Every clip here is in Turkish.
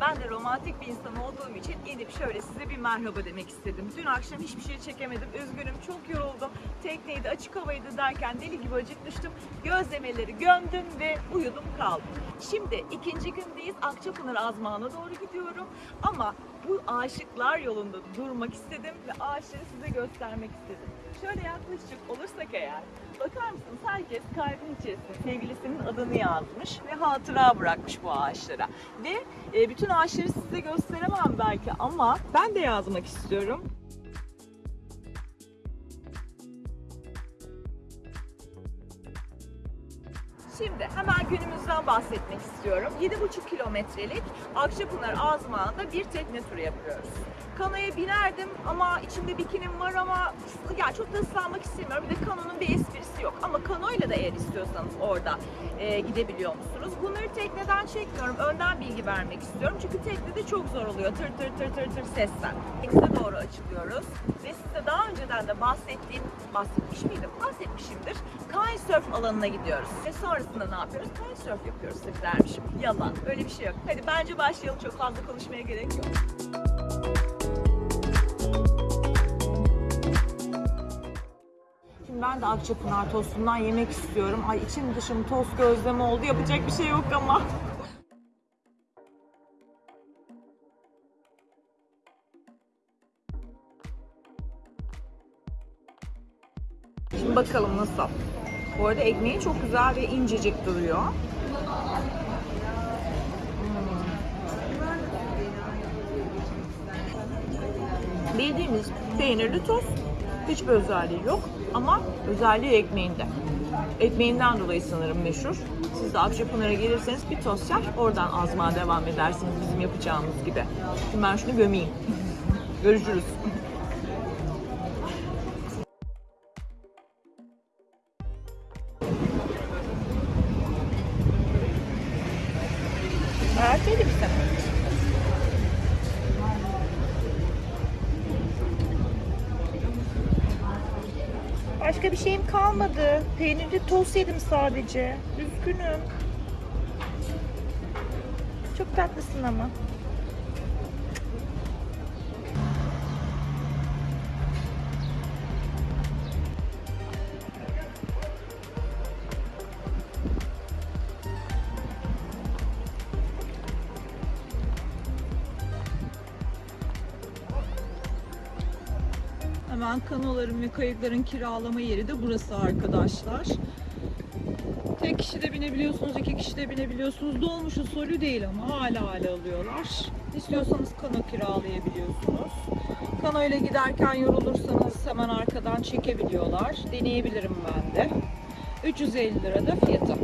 Ben de romantik bir insan olduğum için inip şöyle size bir merhaba demek istedim. Dün akşam hiçbir şey çekemedim, üzgünüm, çok yoruldum. Tekneydi, açık havaydı derken deli gibi acıkmıştım. Gözlemeleri gömdüm ve uyudum kaldım. Şimdi ikinci gündeyiz, Akçapınar Azmağı'na doğru gidiyorum. Ama bu Aşıklar Yolu'nda durmak istedim ve ağaçları size göstermek istedim. Şöyle yaklaşık olursak eğer, bakar mısınız herkes kalbin içerisinde sevgilisinin adını yazmış ve hatıra bırakmış bu ağaçlara. Ve e, bütün ağaçları size gösteremem belki ama ben de yazmak istiyorum. Şimdi hemen günümüzden bahsetmek istiyorum. 7,5 kilometrelik Akçapınar Azmağı'nda bir tekne turu yapıyoruz. Kanoya binerdim ama içimde bikinim var ama ya çok da ıslanmak istemiyorum. Bir de kanonun bir esprisi yok. Ama kanoyla da eğer istiyorsanız orada e, gidebiliyor musunuz? Bunları tekneden çekmiyorum. Önden bilgi vermek istiyorum. Çünkü teknede çok zor oluyor. Tır tır tır tır tır sesler. Denize doğru açılıyoruz. Ve size daha önceden de bahsettiğim, bahsetmiş miydim? Bahsetmişimdir. Kitesurf alanına gidiyoruz. Ve sonrasında ne yapıyoruz? Kitesurf yapıyoruz dermişim. Yalan. Öyle bir şey yok. Hadi bence başlayalım. Çok fazla konuşmaya gerek yok. Ben de Akçapınar tostundan yemek istiyorum. Ay içim dışım tost gözleme oldu. Yapacak bir şey yok ama. Şimdi bakalım nasıl. Bu arada ekmeği çok güzel ve incecik duruyor. Hmm. Bildiğimiz peynirli tost. Hiçbir özelliği yok ama özelliği ekmeğinde. Ekmeğinden dolayı sanırım meşhur. Siz de Akçapınar'a gelirseniz bir tost yer, oradan azmağa devam edersiniz bizim yapacağımız gibi. Şimdi ben şunu gömeyim. Görüşürüz. Kalmadı. Peynirli tost yedim sadece. Üzgünüm. Çok tatlısın ama. Hemen kanoların ve kayıkların kiralama yeri de burası arkadaşlar. Tek kişi de binebiliyorsunuz, iki kişi de binebiliyorsunuz. Dolmuş usulü değil ama hala hala alıyorlar. İstiyorsanız kano kiralayabiliyorsunuz. Kano ile giderken yorulursanız hemen arkadan çekebiliyorlar. Deneyebilirim ben de. 350 lira da fiyatı.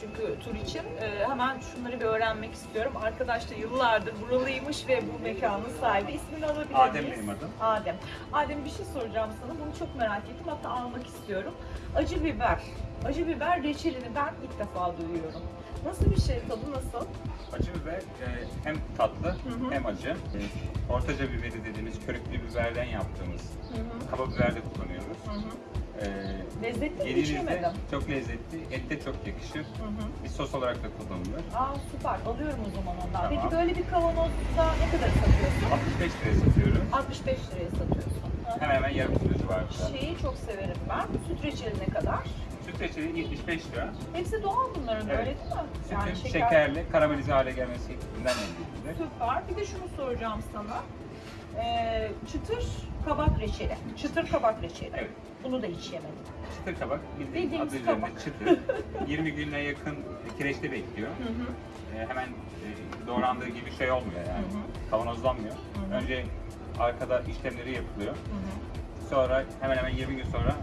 Çünkü tur için. Ee, hemen şunları bir öğrenmek istiyorum. Arkadaş da yıllardır buralıymış ve bu mekanın sahibi. İsmini alabilir Adem miyiz? benim adım. Adem. Adem bir şey soracağım sana. Bunu çok merak ettim. Hatta almak istiyorum. Acı biber. Acı biber reçelini ben ilk defa duyuyorum. Nasıl bir şey? Tadı nasıl? Acı biber e, hem tatlı hı. hem acı. E, ortaca biberi dediğimiz körüklü biberden yaptığımız Hı hı. kaba biber de kullanıyoruz. Hı hı. E, Lezzetli mi? Yemedim. çok lezzetli, ette çok yakışır. Hı hı. Bir sos olarak da kullanılır. Aa süper. Alıyorum o zaman ondan. Tamam. Peki böyle bir kavanozda ne kadar satıyorsun? 65 liraya satıyoruz. 65 liraya satıyorsun. Hı hı. Hemen hemen yarım kilo civarında. Şeyi çok severim ben. Süt reçeli ne kadar? Süt reçeli 75 lira. Hepsi doğal bunların Evet. öyle değil mi? Sütün şekerli, karamelize hale gelmesinden elde edilir. Süper. Bir de şunu soracağım sana. Ee, çıtır kabak reçeli. Çıtır kabak reçeli. Evet. Bunu da hiç yemedim. Çıtır kabak Bildiğimiz adı üzerinde kabak. çıtır. 20 güne yakın kireçte bekliyor. Hı hı. E, hemen e, doğrandığı gibi şey olmuyor yani. Hı hı. Kavanozlanmıyor. hı. Önce arkada işlemleri yapılıyor. Hı hı. Sonra hemen hemen 20 gün sonra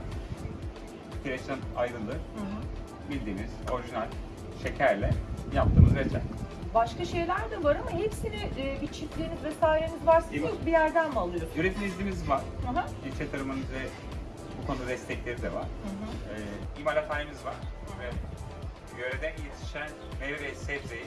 kireçten ayrılır. Hı hı. Bildiğimiz orijinal şekerle yaptığımız reçel. Başka şeyler de var ama hepsini e, bir çiftliğiniz vesaireniz varsa İyi siz bir yerden mi alıyorsunuz? Üretim iznimiz var. Hı hı. İlçe tarımın ve bu konuda destekleri de var. Hı hı. Ee, imalathanemiz var ve yöreden yetişen meyve ve sebzeyi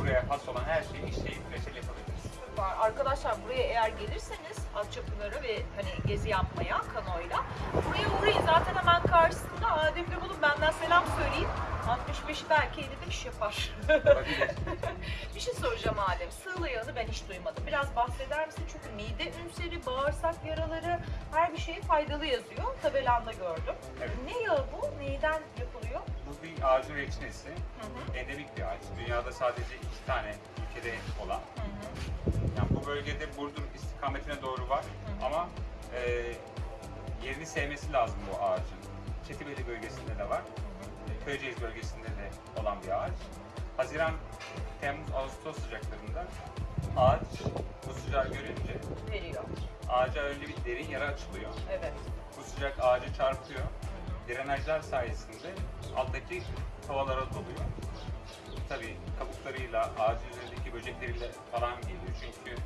buraya has olan her şeyi işleyip reçel yapabiliriz. var. Arkadaşlar buraya eğer gelirseniz Atçapınar'a ve hani gezi yapmaya kanoyla buraya uğrayın zaten hemen karşısında Adem'le bulun benden selam söyleyin. 65 belki 50'de iş yapar. Olabilir. bir şey soracağım Adem. Sığla yağını ben hiç duymadım. Biraz bahseder misin? Çünkü mide ülseri, bağırsak yaraları her bir şeye faydalı yazıyor. Tabelanda gördüm. Evet. Ne yağı bu? Neyden yapılıyor? Bu bir ağacın reçinesi. Hı hı. Endemik bir ağaç. Dünyada sadece iki tane ülkede olan. Hı hı. Yani bu bölgede Burdur istikametine doğru var hı. ama e, yerini sevmesi lazım bu ağacın. Çetibeli bölgesinde de var. Köyceğiz bölgesinde de olan bir ağaç. Haziran, Temmuz, Ağustos sıcaklarında ağaç bu sıcağı görünce Veriyor. ağaca önce bir derin yara açılıyor. Evet. Bu sıcak ağacı çarpıyor. Drenajlar sayesinde alttaki havalara doluyor. Tabii kabuklarıyla, ağacın üzerindeki böcekleriyle falan geliyor. Çünkü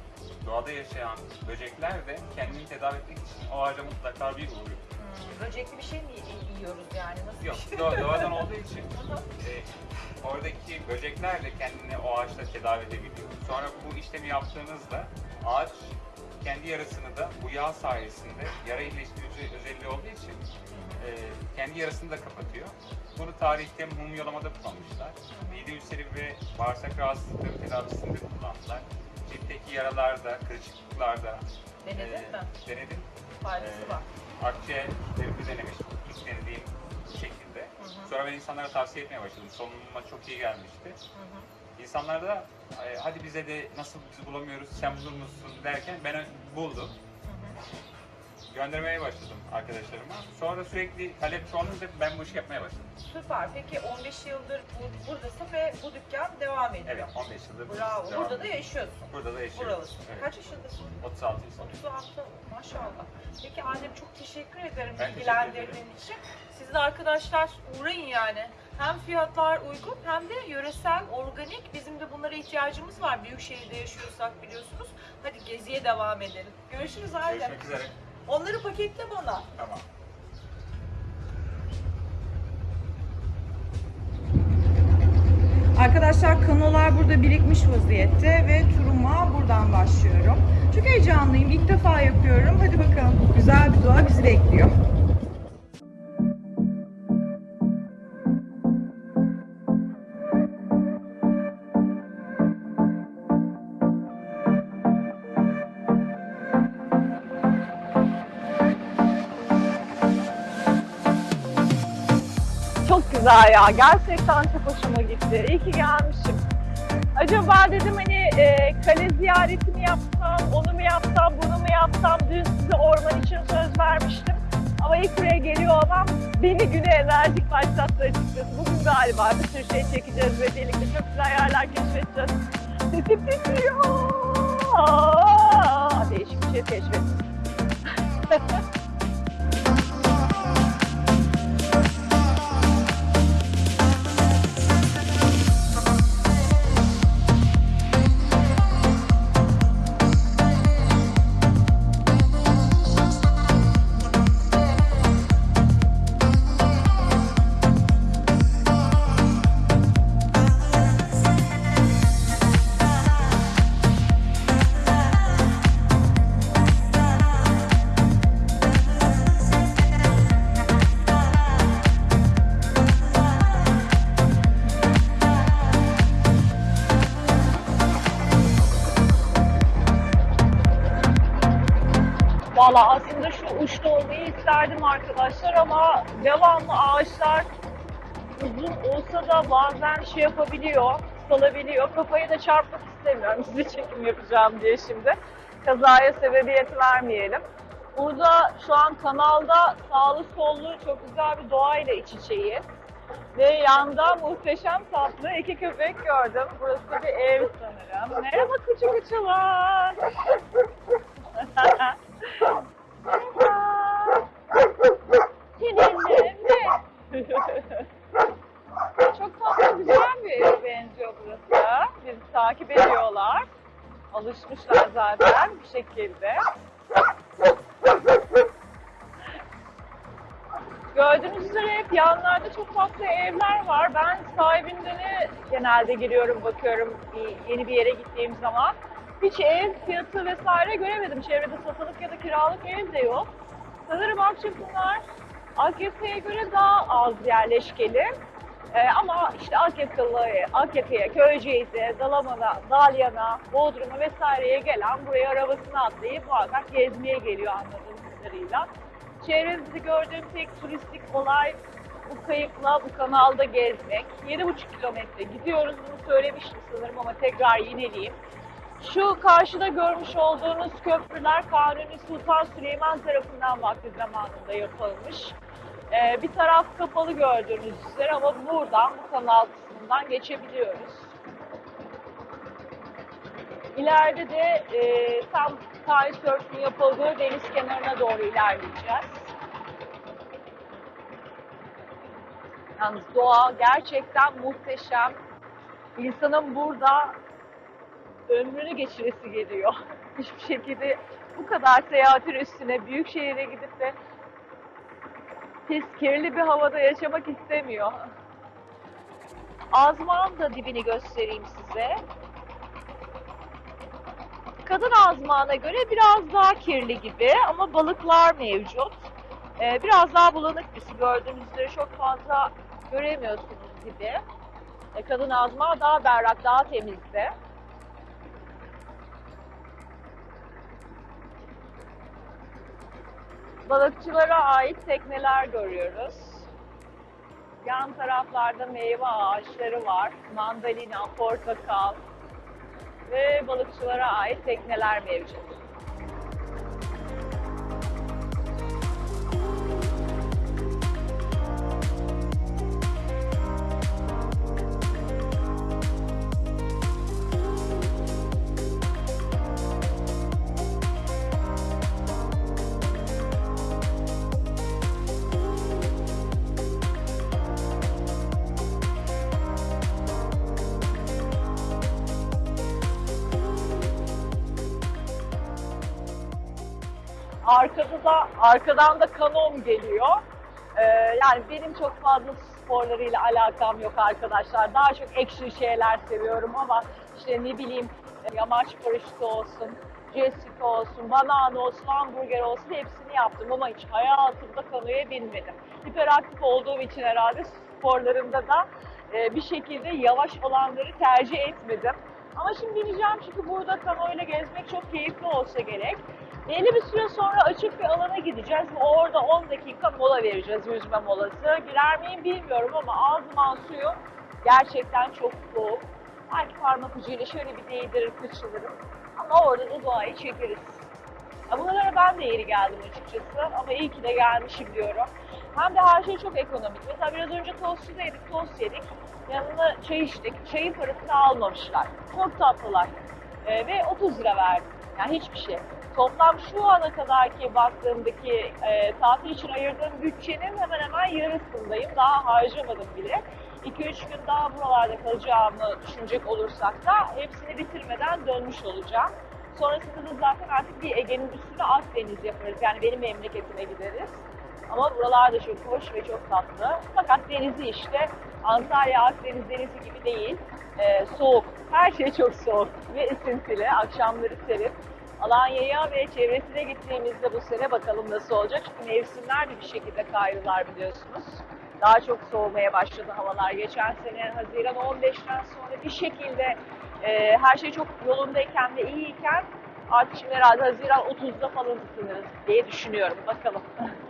doğada yaşayan böcekler de kendini tedavi etmek için o ağaca mutlaka bir uğruyor. Böcekli bir şey mi y- yiyoruz yani? Nasıl Yok, bir şey? doğa- doğadan olduğu için e, oradaki böcekler de kendini o ağaçta tedavi edebiliyor. Sonra bu işlemi yaptığınızda ağaç kendi yarasını da bu yağ sayesinde yara iyileştirici özelliği olduğu için e, kendi yarasını da kapatıyor. Bunu tarihte mumyalamada kullanmışlar. Mide ülseri ve bağırsak rahatsızlıkları tedavisinde kullandılar. Ciltteki yaralarda, kırışıklıklarda Denedin e, mi? denedim. Faydası var. Akciğerlerimi denemiş ilk denediğim şekilde. Hı hı. Sonra ben insanlara tavsiye etmeye başladım. Solunuma çok iyi gelmişti. Hı hı. İnsanlar da "E, hadi bize de nasıl biz bulamıyoruz sen bulur musun derken ben buldum. Hı hı. Göndermeye başladım arkadaşlarıma. Sonra sürekli talep çoğalınca ben bu işi yapmaya başladım. Süper. Peki 15 yıldır bu, buradasın ve bu dükkan devam ediyor. Evet 15 yıldır Bravo. devam Burada da ediyor. yaşıyorsun. Burada da yaşıyorum. Buralısın. Evet. Kaç yaşındasın? 36 yıl sonra. 36. Maşallah. Peki Adem çok teşekkür ederim Ben teşekkür bilgilendirdiğin için. Siz de arkadaşlar uğrayın yani. Hem fiyatlar uygun hem de yöresel, organik. Bizim de bunlara ihtiyacımız var. Büyük şehirde yaşıyorsak biliyorsunuz. Hadi geziye devam edelim. Görüşürüz Adem. Görüşmek üzere. Onları paketle bana. Tamam. Arkadaşlar kanolar burada birikmiş vaziyette ve turuma buradan başlıyorum. Çok heyecanlıyım. İlk defa yapıyorum. Hadi bakalım. Güzel bir doğa bizi bekliyor. Güzel ya. Gerçekten çok hoşuma gitti. İyi ki gelmişim. Acaba dedim hani e, kale ziyareti mi yapsam, onu mu yapsam, bunu mu yapsam? Dün size orman için söz vermiştim. Ama ilk buraya geliyor olmam beni güne enerjik başlattı açıkçası. Bugün galiba bir sürü şey çekeceğiz ve birlikte çok güzel yerler keşfedeceğiz. Sesim titriyor. Değişik bir şey keşfettim. arkadaşlar ama devamlı ağaçlar uzun olsa da bazen şey yapabiliyor, salabiliyor. Kafayı da çarpmak istemiyorum size çekim yapacağım diye şimdi. Kazaya sebebiyet vermeyelim. Burada şu an kanalda sağlı sollu çok güzel bir doğayla iç içeyiz. Ve yanda muhteşem tatlı iki köpek gördüm. Burası bir ev sanırım. Merhaba küçük uçular. Merhaba. Burası. Biz Alışmışlar zaten bir şekilde. Gördüğünüz üzere hep yanlarda çok farklı evler var. Ben sahibinden genelde giriyorum, bakıyorum yeni bir yere gittiğim zaman. Hiç ev fiyatı vesaire göremedim. Çevrede satılık ya da kiralık ev de yok. Sanırım Akçapınar Akyaka'ya göre daha az yerleşkeli. Ee, ama işte Akyakalı'ya, Akyaka'ya, Köyceğiz'e, Dalaman'a, Dalyan'a, Bodrum'a vesaireye gelen buraya arabasını atlayıp muhakkak gezmeye geliyor anladığım kadarıyla. Çevremizde gördüğüm tek turistik olay bu kayıkla bu kanalda gezmek. 7,5 kilometre gidiyoruz bunu söylemiştim sanırım ama tekrar yineleyeyim. Şu karşıda görmüş olduğunuz köprüler Kanuni Sultan Süleyman tarafından vakti zamanında yapılmış. Ee, bir taraf kapalı gördüğünüz üzere ama buradan bu kanal kısmından geçebiliyoruz. İleride de e, tam kitesurf'un yapıldığı deniz kenarına doğru ilerleyeceğiz. Yalnız doğa gerçekten muhteşem. İnsanın burada ömrünü geçiresi geliyor. Hiçbir şekilde bu kadar seyahatin üstüne büyük şehire gidip de pis, kirli bir havada yaşamak istemiyor. Azmağın da dibini göstereyim size. Kadın azmağına göre biraz daha kirli gibi ama balıklar mevcut. Ee, biraz daha bulanık bir su gördüğünüz üzere çok fazla göremiyorsunuz gibi. Ee, kadın azmağı daha berrak, daha temizdi. Balıkçılara ait tekneler görüyoruz. Yan taraflarda meyve ağaçları var. Mandalina, portakal ve balıkçılara ait tekneler mevcut. Da arkadan da kanom geliyor. Ee, yani benim çok fazla sporlarıyla alakam yok arkadaşlar. Daha çok action şeyler seviyorum ama işte ne bileyim yamaç paraşütü olsun, ski olsun, banana olsun, hamburger olsun hepsini yaptım ama hiç hayatımda kanoya binmedim. Hiperaktif olduğum için herhalde sporlarımda da e, bir şekilde yavaş olanları tercih etmedim. Ama şimdi bineceğim çünkü burada kanoyla gezmek çok keyifli olsa gerek. Belli bir süre sonra açık bir alana gideceğiz ve orada 10 dakika mola vereceğiz, yüzme molası. Girer miyim bilmiyorum ama ağzıman suyu gerçekten çok soğuk. Belki parmak ucuyla şöyle bir değdirir, kıçılırım. Ama orada da doğayı çekeriz. Ya ben de yeri geldim açıkçası ama iyi ki de gelmişim diyorum. Hem de her şey çok ekonomik. Mesela biraz önce tostçuda yedik, tost yedik. Yanına çay içtik. Çayın parasını almamışlar. Çok tatlılar. Ee, ve 30 lira verdim. Yani hiçbir şey. Toplam şu ana kadarki baktığımdaki e, tatil için ayırdığım bütçenin hemen hemen yarısındayım. Daha harcamadım bile. 2-3 gün daha buralarda kalacağımı düşünecek olursak da hepsini bitirmeden dönmüş olacağım. Sonrasında da zaten artık bir Ege'nin üstüne Akdeniz yaparız. Yani benim memleketime gideriz. Ama buralar da çok hoş ve çok tatlı. Fakat denizi işte Antalya Akdeniz denizi gibi değil. Ee, soğuk. Her şey çok soğuk ve esintili. Akşamları serin. Alanya'ya ve çevresine gittiğimizde bu sene bakalım nasıl olacak. Çünkü mevsimler de bir şekilde kaydılar biliyorsunuz. Daha çok soğumaya başladı havalar. Geçen sene Haziran 15'ten sonra bir şekilde e, her şey çok yolundayken ve iyiyken artık şimdi herhalde Haziran 30'da falan ısınırız diye düşünüyorum. Bakalım.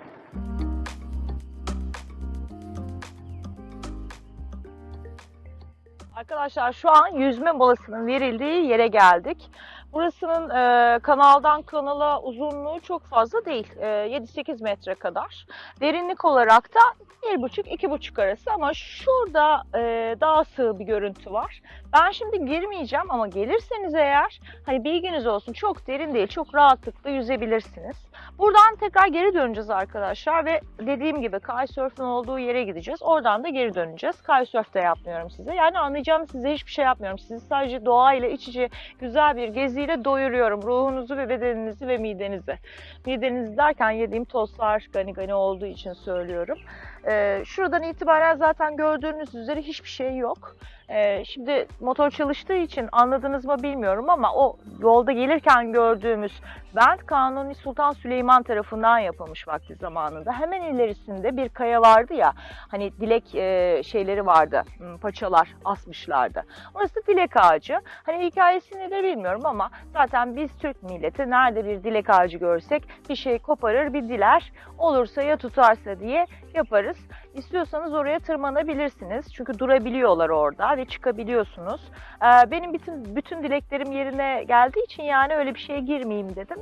Arkadaşlar şu an yüzme molasının verildiği yere geldik. Burasının e, kanaldan kanala uzunluğu çok fazla değil. E, 7-8 metre kadar. Derinlik olarak da 1,5-2,5 arası ama şurada e, daha sığ bir görüntü var. Ben şimdi girmeyeceğim ama gelirseniz eğer hani bilginiz olsun çok derin değil çok rahatlıkla yüzebilirsiniz. Buradan tekrar geri döneceğiz arkadaşlar ve dediğim gibi kitesurf'un olduğu yere gideceğiz. Oradan da geri döneceğiz. Kitesurf de yapmıyorum size. Yani anlayacağım size hiçbir şey yapmıyorum. Sizi sadece doğayla iç içe güzel bir gezi müziğiyle doyuruyorum ruhunuzu ve bedeninizi ve midenizi. Midenizi derken yediğim tostlar gani gani olduğu için söylüyorum. Ee, şuradan itibaren zaten gördüğünüz üzere hiçbir şey yok. Ee, şimdi motor çalıştığı için anladınız mı bilmiyorum ama o yolda gelirken gördüğümüz bent Kanuni Sultan Süleyman tarafından yapılmış vakti zamanında. Hemen ilerisinde bir kaya vardı ya hani dilek e, şeyleri vardı hmm, paçalar asmışlardı. Orası dilek ağacı. Hani hikayesini de bilmiyorum ama zaten biz Türk milleti nerede bir dilek ağacı görsek bir şey koparır bir diler olursa ya tutarsa diye yaparız. İstiyorsanız oraya tırmanabilirsiniz. Çünkü durabiliyorlar orada ve çıkabiliyorsunuz. Ee, benim bütün bütün dileklerim yerine geldiği için yani öyle bir şeye girmeyeyim dedim.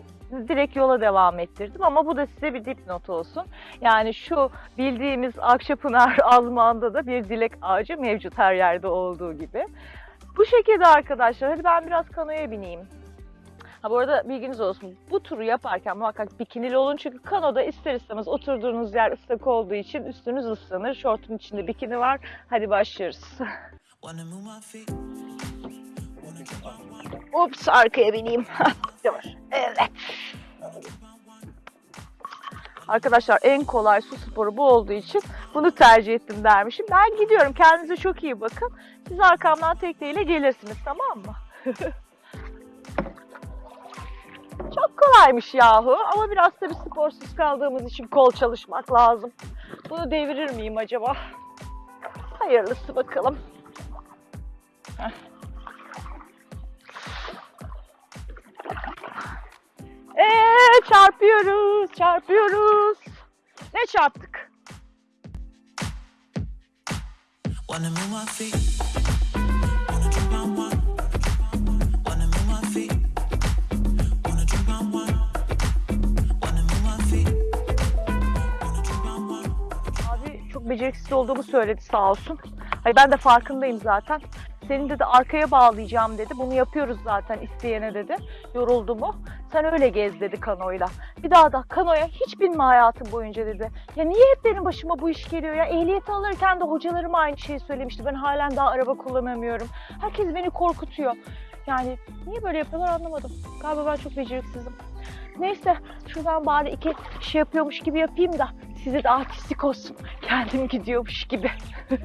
Direkt yola devam ettirdim ama bu da size bir dipnot olsun. Yani şu bildiğimiz Akçapınar Azman'da da bir dilek ağacı mevcut her yerde olduğu gibi. Bu şekilde arkadaşlar. Hadi ben biraz kanoya bineyim. Ha bu arada bilginiz olsun. Bu turu yaparken muhakkak bikinili olun. Çünkü kanoda ister istemez oturduğunuz yer ıslak olduğu için üstünüz ıslanır. Şortun içinde bikini var. Hadi başlıyoruz. Ups arkaya bineyim. Evet. Arkadaşlar en kolay su sporu bu olduğu için bunu tercih ettim dermişim. Ben gidiyorum. Kendinize çok iyi bakın. Siz arkamdan tekneyle gelirsiniz tamam mı? çok kolaymış yahu ama biraz tabii sporsuz kaldığımız için kol çalışmak lazım. Bunu devirir miyim acaba? Hayırlısı bakalım. Heh. Ee, çarpıyoruz, çarpıyoruz. Ne çarptık? Wanna move my feet. Çok beceriksiz olduğumu söyledi sağ olsun. Hayır ben de farkındayım zaten. Senin dedi arkaya bağlayacağım dedi. Bunu yapıyoruz zaten isteyene dedi. Yoruldu mu? Sen öyle gez dedi kanoyla. Bir daha da kanoya hiç binme hayatım boyunca dedi. Ya niye hep benim başıma bu iş geliyor ya? Ehliyeti alırken de hocalarım aynı şeyi söylemişti. Ben halen daha araba kullanamıyorum. Herkes beni korkutuyor. Yani niye böyle yapıyorlar anlamadım. Galiba ben çok beceriksizim. Neyse şuradan bari iki şey yapıyormuş gibi yapayım da size de artistik olsun. Kendim gidiyormuş gibi.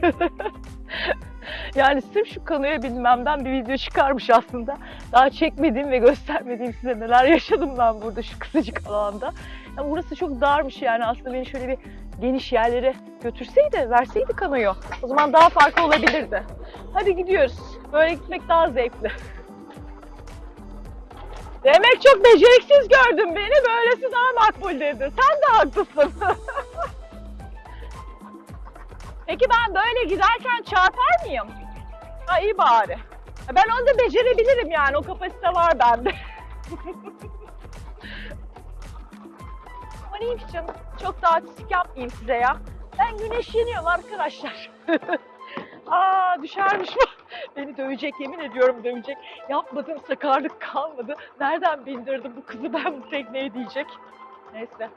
yani sırf şu kanoya binmemden bir video çıkarmış aslında. Daha çekmediğim ve göstermediğim size neler yaşadım ben burada şu kısacık alanda. Yani burası çok darmış yani aslında beni şöyle bir geniş yerlere götürseydi, verseydi kanoyu. O zaman daha farklı olabilirdi. Hadi gidiyoruz. Böyle gitmek daha zevkli. Demek çok beceriksiz gördün beni, böylesi daha makbul dedi. Sen de haklısın. Peki ben böyle giderken çarpar mıyım? Ha iyi bari. Ben onu da becerebilirim yani, o kapasite var bende. Ama neymiş canım, çok da artistik yapmayayım size ya. Ben güneşleniyorum arkadaşlar. Aa düşermiş bu. Beni dövecek yemin ediyorum dövecek. Yapmadığım sakarlık kalmadı. Nereden bindirdim bu kızı ben bu tekneye diyecek. Neyse.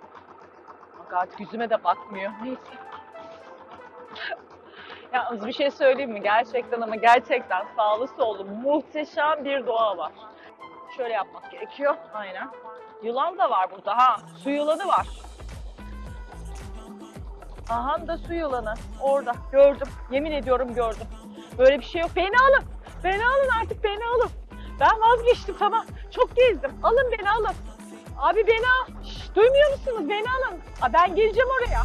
Bak yüzüme de bakmıyor. Neyse. Yalnız bir şey söyleyeyim mi? Gerçekten ama gerçekten sağlı sollu muhteşem bir doğa var. Şöyle yapmak gerekiyor. Aynen. Yılan da var burada ha. Su yılanı var. Aha da su yılanı. Orada. Gördüm. Yemin ediyorum gördüm. Böyle bir şey yok. Beni alın. Beni alın artık beni alın. Ben vazgeçtim tamam. Çok gezdim. Alın beni alın. Abi beni al. Şş, duymuyor musunuz? Beni alın. Aa, ben geleceğim oraya.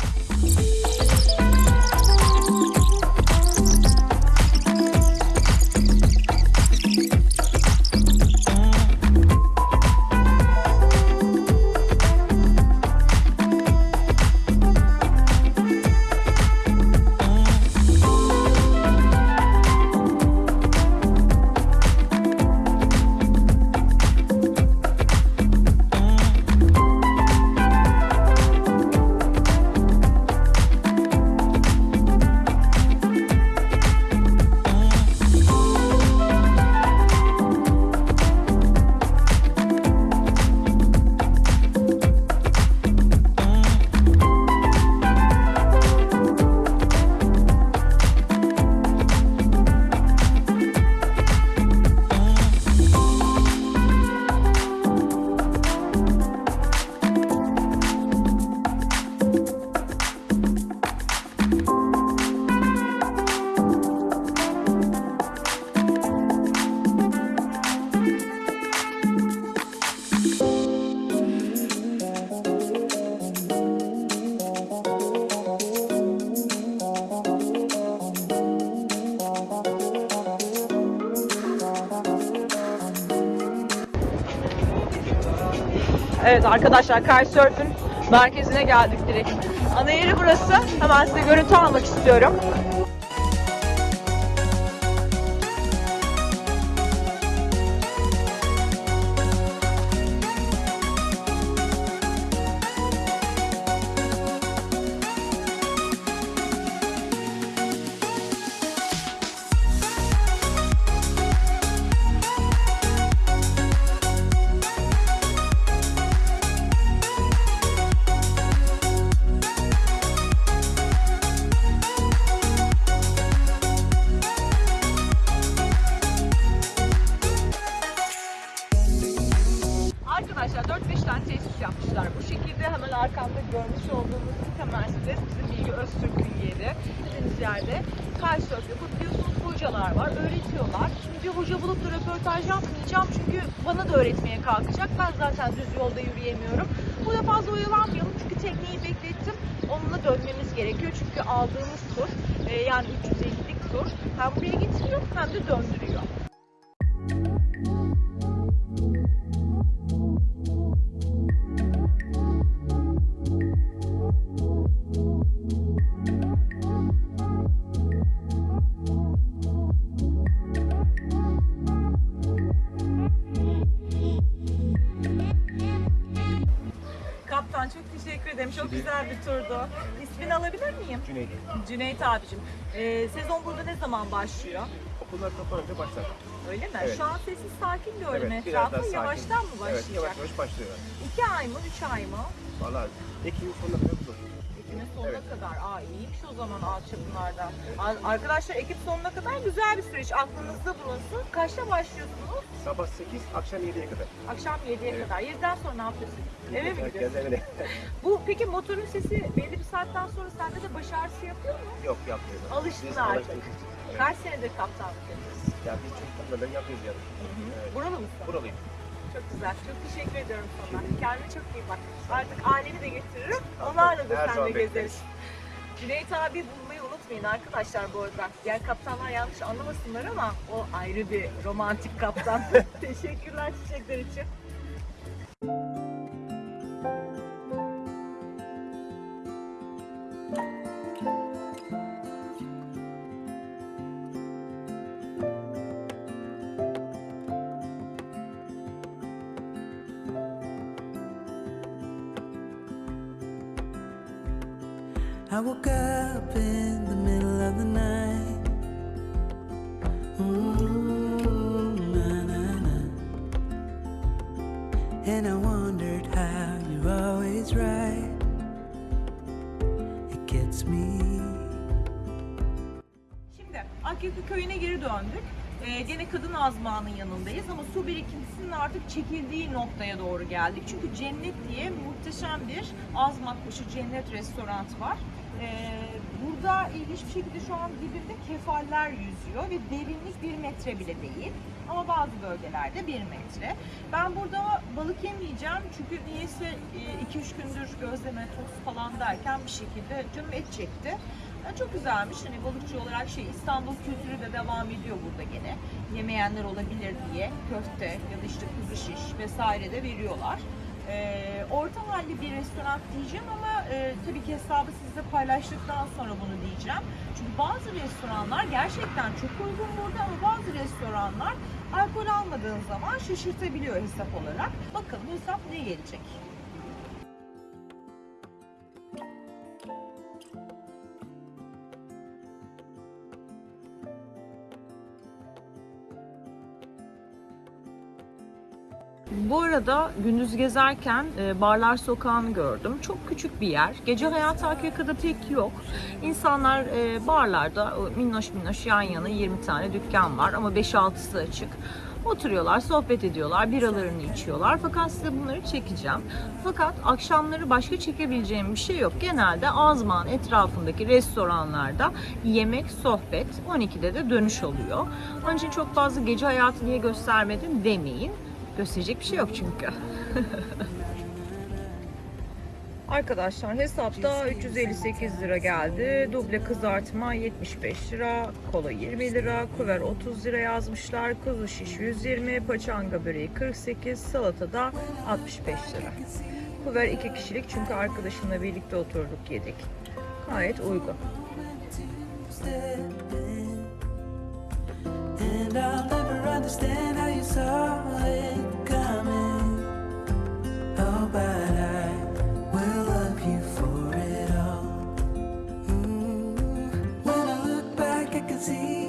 Evet arkadaşlar Kitesurf'ün merkezine geldik direkt. Ana yeri burası. Hemen size görüntü almak istiyorum. Arkamda görmüş olduğunuz site Mercedes bizim Bilgi Öztürk'ün yeri. Dediğiniz yerde kitesurf yapıp biliyorsunuz hocalar var, öğretiyorlar. Şimdi bir hoca bulup da röportaj yapmayacağım çünkü bana da öğretmeye kalkacak. Ben zaten düz yolda yürüyemiyorum. Burada fazla oyalanmayalım çünkü tekneyi beklettim. Onunla dönmemiz gerekiyor çünkü aldığımız tur e, yani 350'lik tur hem buraya getiriyor hem de döndürüyor. Bir turdu. İsmini alabilir miyim? Cüneyt. Cüneyt abicim. Ee, sezon burada ne zaman başlıyor? Okullar kapanınca başlar. Öyle mi? Evet. Şu an sessiz sakin gördüm Evet, biraz daha etrafı. sakin. Yavaştan mı başlayacak? Evet, yavaş yavaş başlıyor. İki ay mı, üç ay mı? Valla Ekim'in sonuna kadar Ekim'in sonuna Evet. kadar. Aa iyiymiş o zaman alçapınlarda. Arkadaşlar Ekim sonuna kadar güzel bir süreç. Aklınızda bulunsun. Kaçta başlıyorsunuz? Sabah 8, akşam 7'ye kadar. Akşam 7'ye Evet. kadar. 7'den sonra ne yapıyorsun? Eve mi gidiyorsun? evine. Bu peki motorun sesi belli bir saatten sonra sende de baş ağrısı yapıyor mu? Yok yapmıyoruz. Alıştın artık. Evet. Kaç senedir kaptanlık yapıyorsun? Ya biz çocuklarla ben yapıyoruz yani. Evet. Buralı mısın? Buralıyım. Çok güzel. Çok teşekkür ediyorum sana. Kendine çok iyi bak. Artık aileni de getiririm. Onlarla da Her sen de zaman gezeriz. bekleriz. Cüneyt abi bulmayı unutmayın arkadaşlar bu arada. Diğer kaptanlar yanlış anlamasınlar ama o ayrı bir romantik kaptan. Teşekkürler çiçekler için. Azmanın yanındayız ama su birikintisinin artık çekildiği noktaya doğru geldik. Çünkü Cennet diye muhteşem bir azmak başı Cennet restoran var. Ee, burada ilginç bir şekilde şu an dibinde kefaller yüzüyor ve derinlik bir metre bile değil. Ama bazı bölgelerde bir metre. Ben burada balık yemeyeceğim çünkü niyeyse 2-3 gündür gözleme, tost falan derken bir şekilde canım et çekti. Yani çok güzelmiş. Hani balıkçı olarak şey İstanbul kültürü de devam ediyor burada gene. Yemeyenler olabilir diye köfte ya da işte kuzu şiş vesaire de veriyorlar. Ee, orta halli bir restoran diyeceğim ama e, tabii ki hesabı sizle paylaştıktan sonra bunu diyeceğim. Çünkü bazı restoranlar gerçekten çok uygun burada ama bazı restoranlar alkol almadığın zaman şaşırtabiliyor hesap olarak. Bakalım hesap ne gelecek? Bu arada gündüz gezerken e, Barlar Sokağı'nı gördüm. Çok küçük bir yer. Gece hayatı Akyaka'da pek yok. İnsanlar e, barlarda minnoş minnoş yan yana 20 tane dükkan var ama 5-6'sı açık. Oturuyorlar, sohbet ediyorlar, biralarını içiyorlar. Fakat size bunları çekeceğim. Fakat akşamları başka çekebileceğim bir şey yok. Genelde Azman etrafındaki restoranlarda yemek, sohbet, 12'de de dönüş oluyor. Onun için çok fazla gece hayatı niye göstermedim demeyin. Gösterecek bir şey yok çünkü. Arkadaşlar hesapta 358 lira geldi. Duble kızartma 75 lira, kola 20 lira, kuver 30 lira yazmışlar. Kuzu şiş 120, paçanga böreği 48, salata da 65 lira. Kuver 2 kişilik çünkü arkadaşımla birlikte oturduk yedik. Gayet uygun. And I'll never understand see.